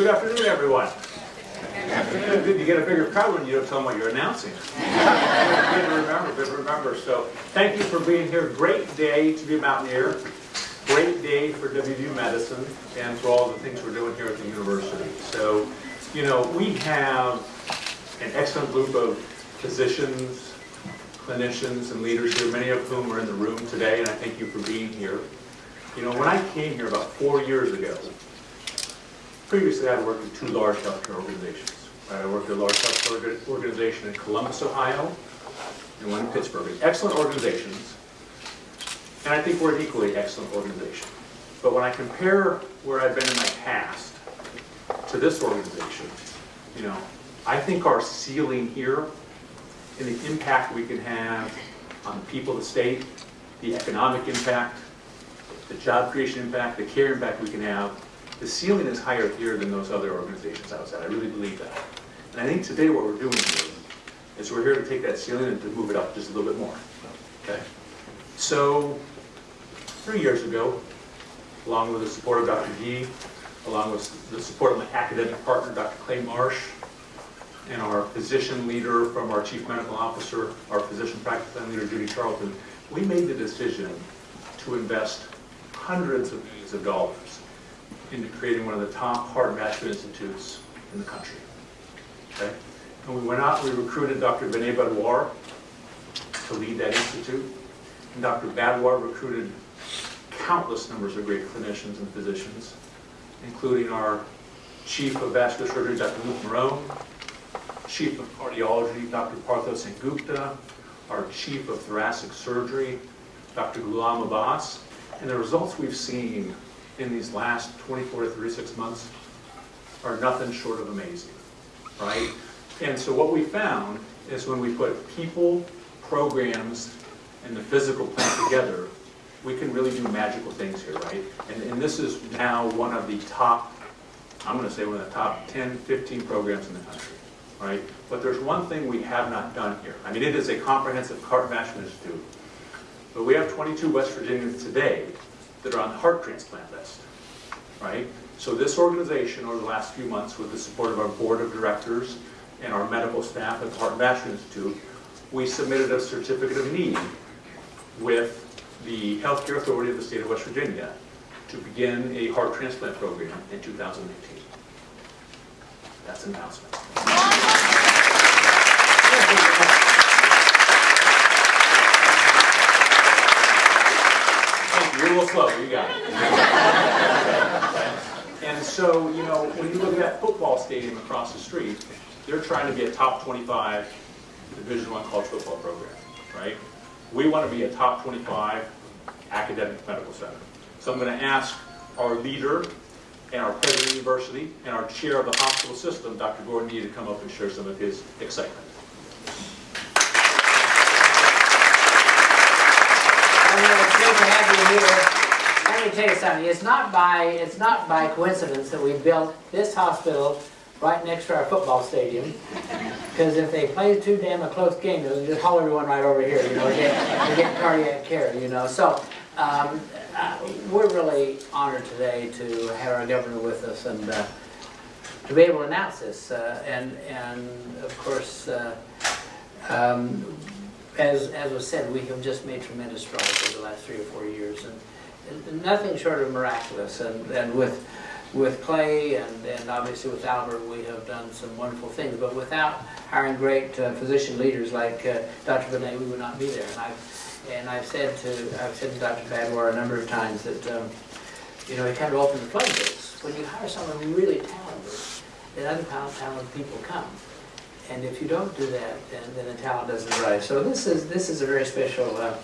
Good afternoon, everyone. Good, you get a bigger crowd when you don't tell them what you're announcing. Good to remember, good to remember. So thank you for being here. Great day to be a Mountaineer. Great day for WVU Medicine and for all the things we're doing here at the university. So, you know, we have an excellent group of physicians, clinicians, and leaders here, many of whom are in the room today, and I thank you for being here. You know, when I came here about four years ago, previously I worked in two large healthcare organizations. I worked at a large healthcare organization in Columbus, Ohio, and one in Pittsburgh. Excellent organizations, and I think we're an equally excellent organization. But when I compare where I've been in my past to this organization, you know, I think our ceiling here and the impact we can have on the people of the state, the economic impact, the job creation impact, the care impact we can have, the ceiling is higher here than those other organizations outside. I really believe that. And I think today what we're doing here is we're here to take that ceiling and to move it up just a little bit more. Okay? So, three years ago, along with the support of Dr. Gee, along with the support of my academic partner, Dr. Clay Marsh, and our physician leader from our chief medical officer, our physician practice plan leader, Judie Charlton, we made the decision to invest hundreds of millions of dollars into creating one of the top heart and vascular institutes in the country. Okay? And we went out, we recruited Dr. Vinay Badhwar to lead that institute. And Dr. Badhwar recruited countless numbers of great clinicians and physicians, including our chief of vascular surgery, Dr. Luke Marone, chief of cardiology, Dr. Partho Sengupta, our chief of thoracic surgery, Dr. Ghulam Abbas, and the results we've seen in these last 24 to 36 months are nothing short of amazing, right? And so what we found is when we put people, programs, and the physical plan together, we can really do magical things here, right? And, and this is now one of the top, I'm going to say one of the top 10, 15 programs in the country, right? But there's one thing we have not done here. I mean, it is a comprehensive heart vascular institute, but we have 22 West Virginians today that are on the heart transplant list, right? So this organization over the last few months with the support of our board of directors and our medical staff at the Heart and Vascular Institute, we submitted a certificate of need with the Healthcare Authority of the state of West Virginia to begin a heart transplant program in 2018. That's an announcement. Thank you. You're a little slow, you got it. And so, you know, when you look at that football stadium across the street, they're trying to be a top 25 Division One college football program, right? We want to be a top 25 academic medical center. So I'm going to ask our leader and our president of the university and our chair of the hospital system, Dr. Gordon Gee, to come up and share some of his excitement. Let me tell you something, it's not by, it's not by coincidence that we built this hospital right next to our football stadium. Because if they play too damn a close game, they'll just haul everyone right over here, you know, to get, get cardiac care, you know. So, um, uh, we're really honored today to have our governor with us and, uh, to be able to announce this. Uh, and, and of course, uh, um, as, as was said, we have just made tremendous strides over the last three or four years, and, and nothing short of miraculous. And, and with, with Clay and, and obviously with Albert, we have done some wonderful things. But without hiring great uh, physician leaders like uh, Dr. Benet, we would not be there. And I've, and I've said to, I've said to Dr. Badhwar a number of times that, um, you know, he kind of opened the floodgates. When you hire someone really talented, then other talented people come. And if you don't do that, then, then the talent doesn't rise. So this is this is a very special uh,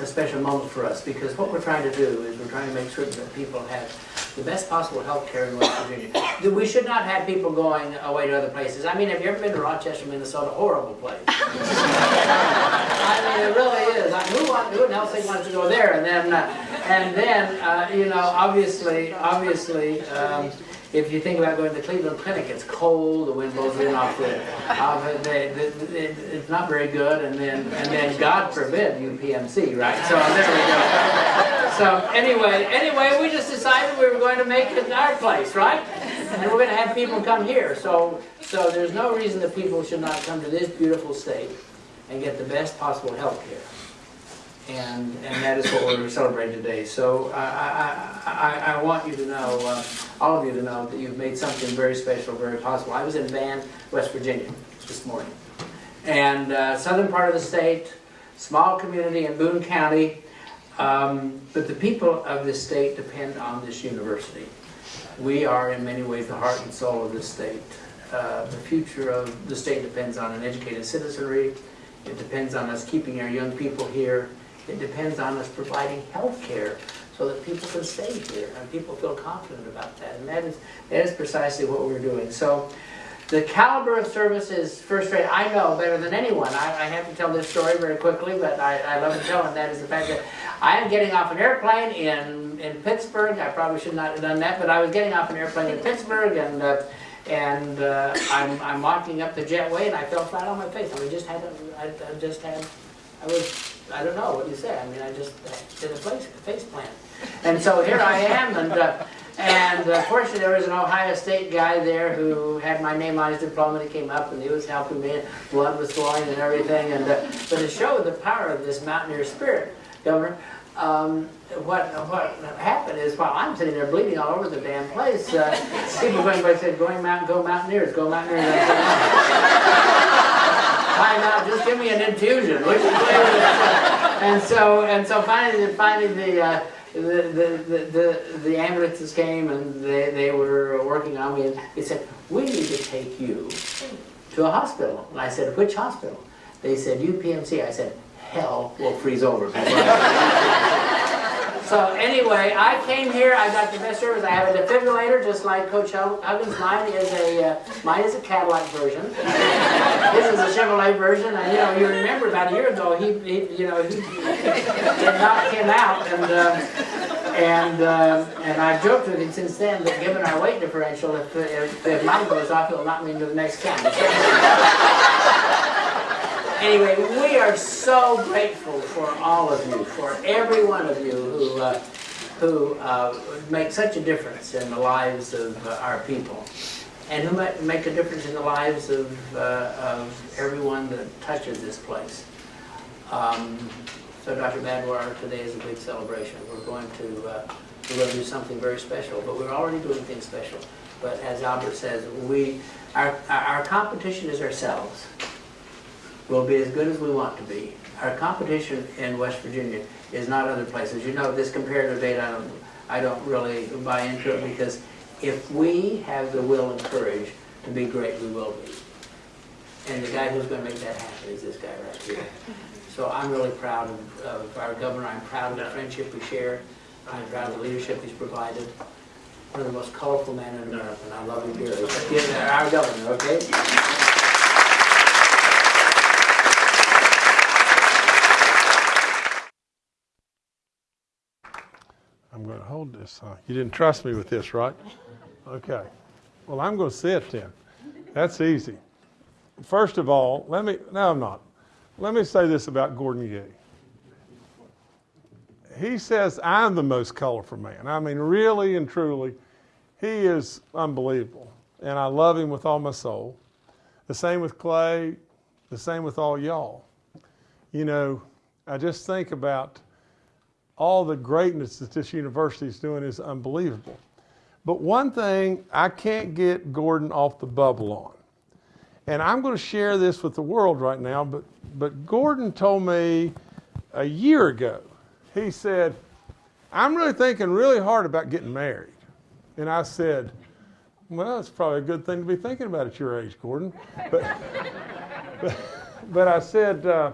a special moment for us because what we're trying to do is we're trying to make certain that people have the best possible health care in West Virginia. We should not have people going away to other places. I mean, have you ever been to Rochester, Minnesota? Horrible place. I mean, it really is. I, who, want, who in hell wants to go there? And then, uh, and then, uh, you know, obviously, obviously. Um, if you think about going to the Cleveland Clinic, it's cold, the wind blows in off the, off the, the, the, it's not very good, and then, and then God forbid UPMC, right? So there we go. So anyway, anyway, we just decided we were going to make it our place, right? and we're gonna have people come here, so, so there's no reason that people should not come to this beautiful state and get the best possible health care. And, and that is what we're celebrating today. So I, I, I, I want you to know, uh, all of you to know that you've made something very special, very possible. I was in Van, West Virginia this morning. And uh, southern part of the state, small community in Boone County, um, but the people of this state depend on this university. We are in many ways the heart and soul of this state. Uh, the future of the state depends on an educated citizenry. It depends on us keeping our young people here. It depends on us providing health care so that people can stay here and people feel confident about that. And that is, that is precisely what we're doing. So the caliber of service is first rate. I know better than anyone. I, I have to tell this story very quickly, but I, I love to tell it. That is the fact that I am getting off an airplane in, in Pittsburgh. I probably should not have done that, but I was getting off an airplane in Pittsburgh and uh, and uh, I'm, I'm walking up the jetway and I fell flat on my face. I mean, just had, a, I, I just had, I was, I don't know what you say. I mean, I just did a face, face plant. And so here I am and, uh, and uh, fortunately there was an Ohio State guy there who had my name on his diploma and he came up and he was helping me and blood was flowing and everything. And, uh, but to show the power of this mountaineer spirit, Governor, um, what what happened is while I'm sitting there bleeding all over the damn place, uh, people going by said, "Going mountain, go Mountaineers, go Mountaineers." Time out, just give me an infusion. And so and so finally, finally the. Uh, the, the, the, the, the ambulances came and they, they were working on me and they said, we need to take you to a hospital. And I said, which hospital? They said, UPMC. I said, hell will freeze over. so anyway, I came here. I got the best service. I have a defibrillator, just like Coach Huggins. Mine is a uh, mine is a Cadillac version. this is a Chevrolet version. And you know, you remember about a year ago, he, he you know, he, it knocked him out, and uh, and uh, and I've joked with him since then that given our weight differential, if if, if mine goes off, it'll knock me into the next county. Anyway, we are so grateful for all of you, for every one of you who, uh, who uh, make such a difference in the lives of uh, our people. And who make a difference in the lives of, uh, of everyone that touches this place. Um, so Dr. Badhwar, today is a big celebration. We're going to uh, we're going to do something very special, but we're already doing things special. But as Albert says, we our, our competition is ourselves will be as good as we want to be. Our competition in West Virginia is not other places. You know, this comparative data, I don't, I don't really buy into it because if we have the will and courage to be great, we will be. And the guy who's going to make that happen is this guy right here. So I'm really proud of, of our governor. I'm proud of the friendship we share. I'm proud of the leadership he's provided. One of the most colorful men in America, and I love him dearly. Our governor, okay? I'm going to hold this. Huh? You didn't trust me with this, right? Okay. Well, I'm going to sit then. That's easy. First of all, let me, no, I'm not. Let me say this about Gordon Gee. He says, I'm the most colorful man. I mean, really and truly, he is unbelievable. And I love him with all my soul. The same with Clay, the same with all y'all. You know, I just think about all the greatness that this university is doing is unbelievable. But one thing I can't get Gordon off the bubble on, and I'm going to share this with the world right now, but, but Gordon told me a year ago, he said, I'm really thinking really hard about getting married. And I said, well, it's probably a good thing to be thinking about at your age, Gordon. But, but, but I said, uh,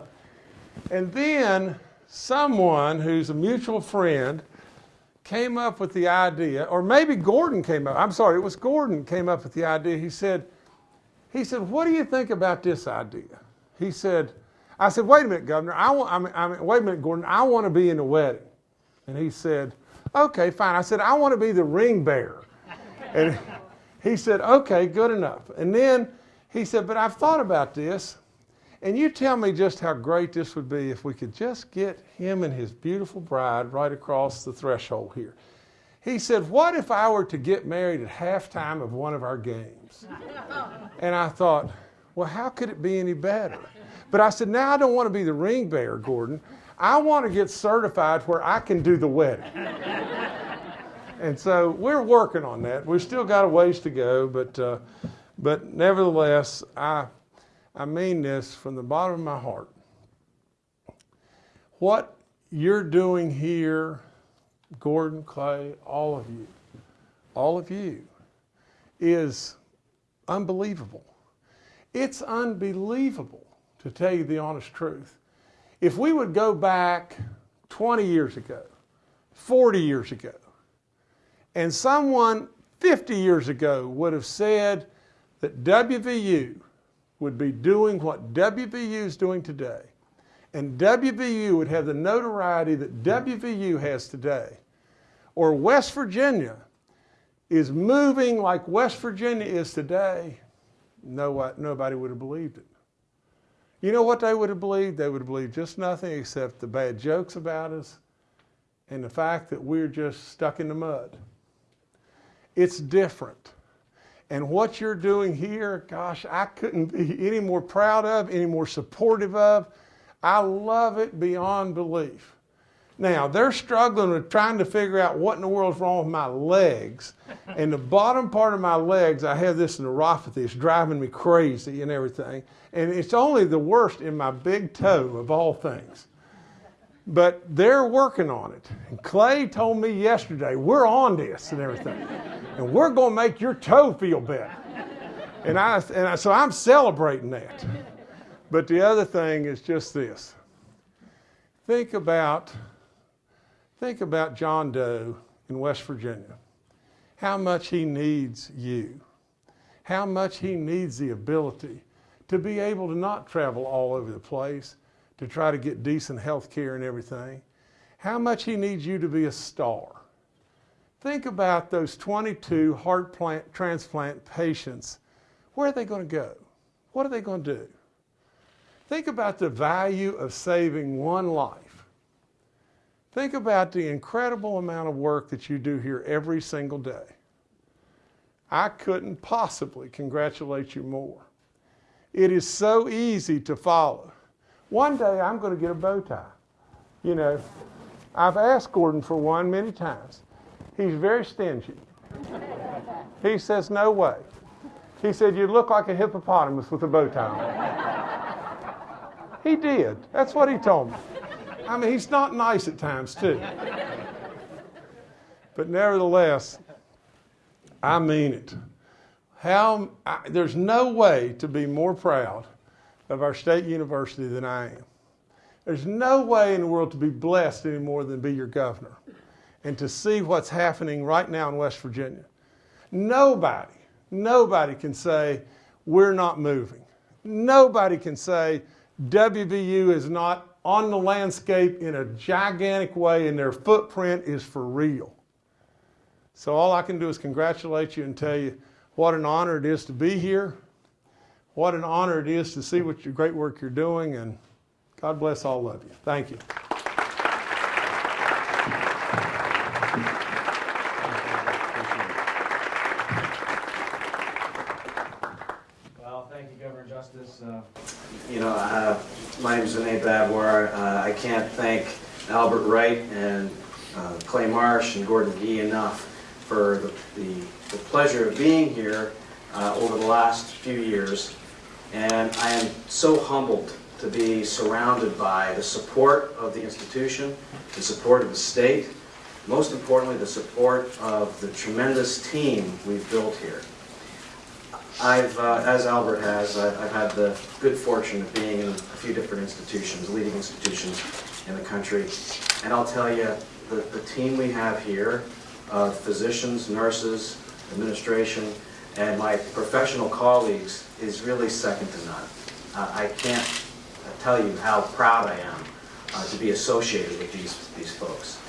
and then someone who's a mutual friend came up with the idea, or maybe Gordon came up, I'm sorry, it was Gordon came up with the idea. He said, he said, what do you think about this idea? He said, I said, wait a minute, Governor, I want, I mean, I mean, wait a minute, Gordon, I want to be in the wedding. And he said, okay, fine. I said, I want to be the ring bearer. And he said, okay, good enough. And then he said, but I've thought about this. And you tell me just how great this would be if we could just get him and his beautiful bride right across the threshold here. He said, What if I were to get married at halftime of one of our games? And I thought, Well, how could it be any better? But I said, Now I don't want to be the ring bearer, Gordon. I want to get certified where I can do the wedding. and so we're working on that. We've still got a ways to go, but, uh, but nevertheless, I, I mean this from the bottom of my heart. What you're doing here, Gordon, Clay, all of you, all of you, is unbelievable. It's unbelievable, to tell you the honest truth. If we would go back 20 years ago, 40 years ago, and someone 50 years ago would have said that WVU would be doing what WVU is doing today, and WVU would have the notoriety that WVU has today, or West Virginia is moving like West Virginia is today, no, nobody would have believed it. You know what they would have believed? They would have believed just nothing except the bad jokes about us and the fact that we're just stuck in the mud. It's different. And what you're doing here, gosh, I couldn't be any more proud of, any more supportive of. I love it beyond belief. Now, they're struggling with trying to figure out what in the world's wrong with my legs. And the bottom part of my legs, I have this neuropathy. It's driving me crazy and everything. And it's only the worst in my big toe of all things. But they're working on it. And Clay told me yesterday, we're on this and everything. And we're going to make your toe feel better. And, I, and I, so I'm celebrating that. But the other thing is just this. Think about Think about John Doe in West Virginia. How much he needs you. How much he needs the ability to be able to not travel all over the place to try to get decent health care and everything. How much he needs you to be a star. Think about those 22 heart plant, transplant patients. Where are they going to go? What are they going to do? Think about the value of saving one life. Think about the incredible amount of work that you do here every single day. I couldn't possibly congratulate you more. It is so easy to follow. One day I'm going to get a bow tie. You know, I've asked Gordon for one many times. He's very stingy. He says, no way. He said, you look like a hippopotamus with a bow tie he did. That's what he told me. I mean, he's not nice at times, too. But nevertheless, I mean it. How, I, there's no way to be more proud of our state university than I am. There's no way in the world to be blessed any more than be your governor and to see what's happening right now in West Virginia. Nobody, nobody can say we're not moving. Nobody can say WVU is not on the landscape in a gigantic way and their footprint is for real. So all I can do is congratulate you and tell you what an honor it is to be here, what an honor it is to see what your great work you're doing, and God bless all of you. Thank you. Well, thank you, Governor Justice. Uh, You know, uh, my name is Vinay Badhwar. Uh, I can't thank Albert Wright and uh, Clay Marsh and Gordon Gee enough for the, the, the pleasure of being here uh, over the last few years. And I am so humbled to be surrounded by the support of the institution, the support of the state, most importantly, the support of the tremendous team we've built here. I've, uh, as Albert has, I've had the good fortune of being in a few different institutions, leading institutions in the country. And I'll tell you, the, the team we have here, uh, physicians, nurses, administration, and my professional colleagues is really second to none. Uh, I can't tell you how proud I am uh, to be associated with these, these folks.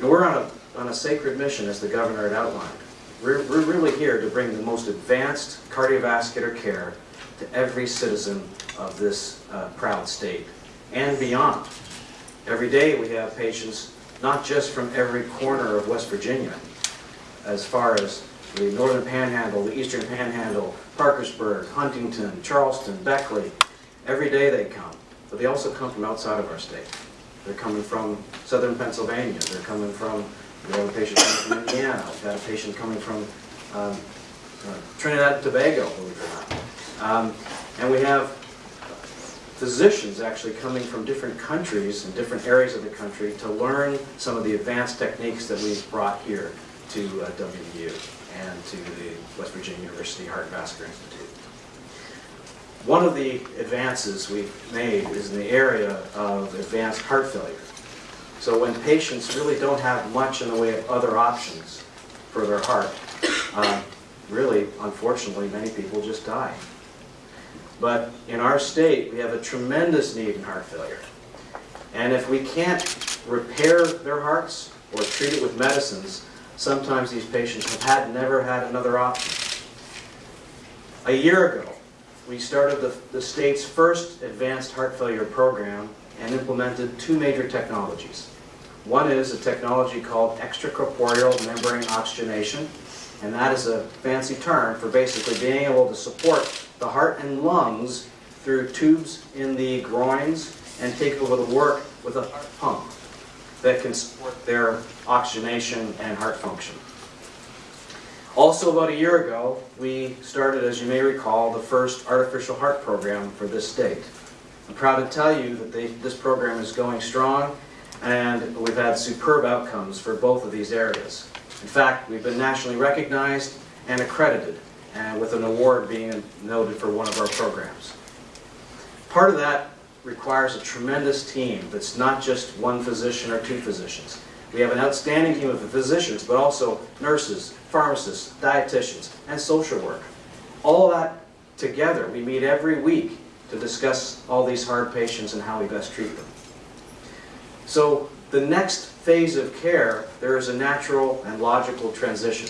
We're on a, on a sacred mission, as the governor had outlined. We're, we're really here to bring the most advanced cardiovascular care to every citizen of this uh, proud state and beyond. Every day we have patients not just from every corner of West Virginia, as far as the northern panhandle, the eastern panhandle, Parkersburg, Huntington, Charleston, Beckley. Every day they come, but they also come from outside of our state. They're coming from southern Pennsylvania, they're coming from, we have a patient coming from Indiana, we've got a patient coming from um, uh, Trinidad and Tobago, believe it or not. Um, And we have physicians actually coming from different countries and different areas of the country to learn some of the advanced techniques that we've brought here to uh, WVU and to the West Virginia University Heart and Vascular Institute. One of the advances we've made is in the area of advanced heart failure. So when patients really don't have much in the way of other options for their heart, uh, really, unfortunately, many people just die. But in our state, we have a tremendous need in heart failure. And if we can't repair their hearts or treat it with medicines, sometimes these patients have had, never had another option. A year ago, we started the, the state's first advanced heart failure program and implemented two major technologies. One is a technology called extracorporeal membrane oxygenation, and that is a fancy term for basically being able to support the heart and lungs through tubes in the groins and take over the work with a heart pump that can support their oxygenation and heart function. Also, about a year ago, we started, as you may recall, the first artificial heart program for this state. I'm proud to tell you that they, this program is going strong, and we've had superb outcomes for both of these areas. In fact, we've been nationally recognized and accredited, and with an award being noted for one of our programs. Part of that requires a tremendous team that's not just one physician or two physicians. We have an outstanding team of physicians, but also nurses, pharmacists, dietitians, and social work. All that together, we meet every week to discuss all these hard patients and how we best treat them. So the next phase of care, there is a natural and logical transition.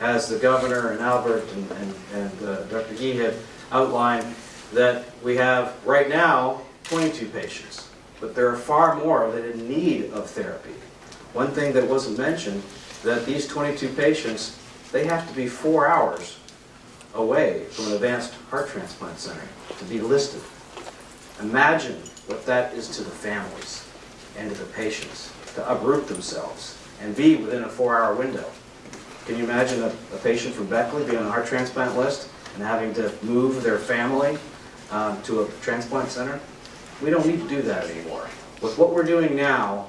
As the governor and Albert and, and, and uh, Dr. Gee had outlined, that we have right now 22 patients, but there are far more that are in need of therapy. One thing that wasn't mentioned, that these 22 patients, they have to be four hours away from an advanced heart transplant center to be listed. Imagine what that is to the families and to the patients, to uproot themselves and be within a four-hour window. Can you imagine a, a patient from Beckley being on a heart transplant list and having to move their family um, to a transplant center? We don't need to do that anymore. With what we're doing now,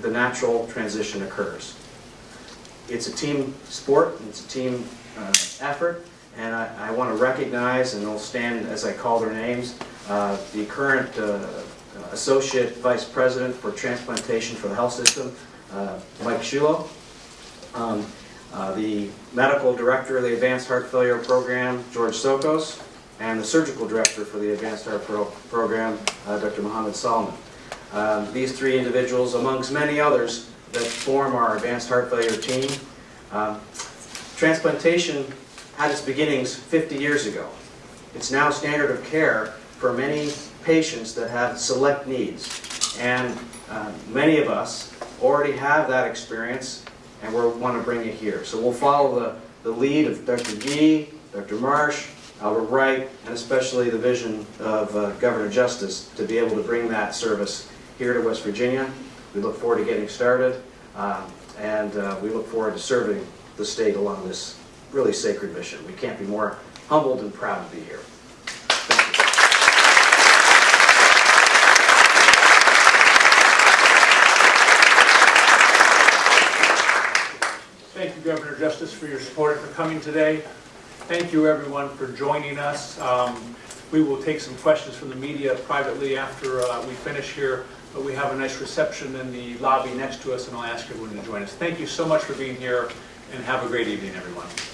the natural transition occurs. It's a team sport, it's a team uh, effort, and I, I want to recognize, and they'll stand as I call their names, uh, the current uh, Associate Vice President for Transplantation for the Health System, uh, Mike Shulo, um, uh, the Medical Director of the Advanced Heart Failure Program, George Sokos, and the Surgical Director for the Advanced Heart Pro Program, uh, Dr. Mohammed Salman. Um, These three individuals, amongst many others, that form our Advanced Heart Failure team. Um, Transplantation had its beginnings 50 years ago. It's now standard of care for many patients that have select needs. And uh, many of us already have that experience and we want to bring it here. So we'll follow the, the lead of Dr. Gee, Dr. Marsh, Albert Wright, and especially the vision of uh, Governor Justice to be able to bring that service here to West Virginia. We look forward to getting started, um, and uh, we look forward to serving the state along this really sacred mission. We can't be more humbled and proud to be here. Thank you. Thank you, Governor Justice, for your support and for coming today. Thank you, everyone, for joining us. Um, We will take some questions from the media privately after uh, we finish here, but we have a nice reception in the lobby next to us, and I'll ask everyone to join us. Thank you so much for being here, and have a great evening, everyone.